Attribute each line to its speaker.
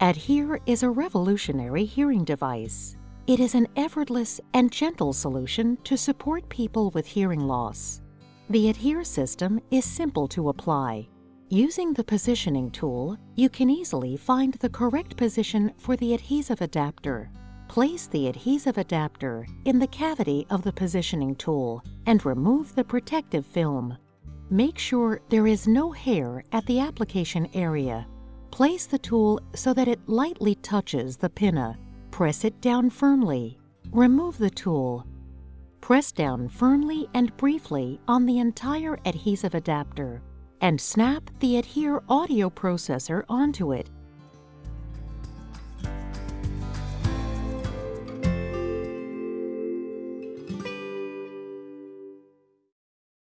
Speaker 1: ADHEAR is a revolutionary hearing device. It is an effortless and gentle solution to support people with hearing loss. The ADHEAR system is simple to apply. Using the positioning tool, you can easily find the correct position for the adhesive adapter. Place the adhesive adapter in the cavity of the positioning tool and remove the protective film. Make sure there is no hair at the application area. Place the tool so that it lightly touches the pinna. Press it down firmly. Remove the tool. Press down firmly and briefly on the entire adhesive adapter and snap the ADHEAR audio processor onto it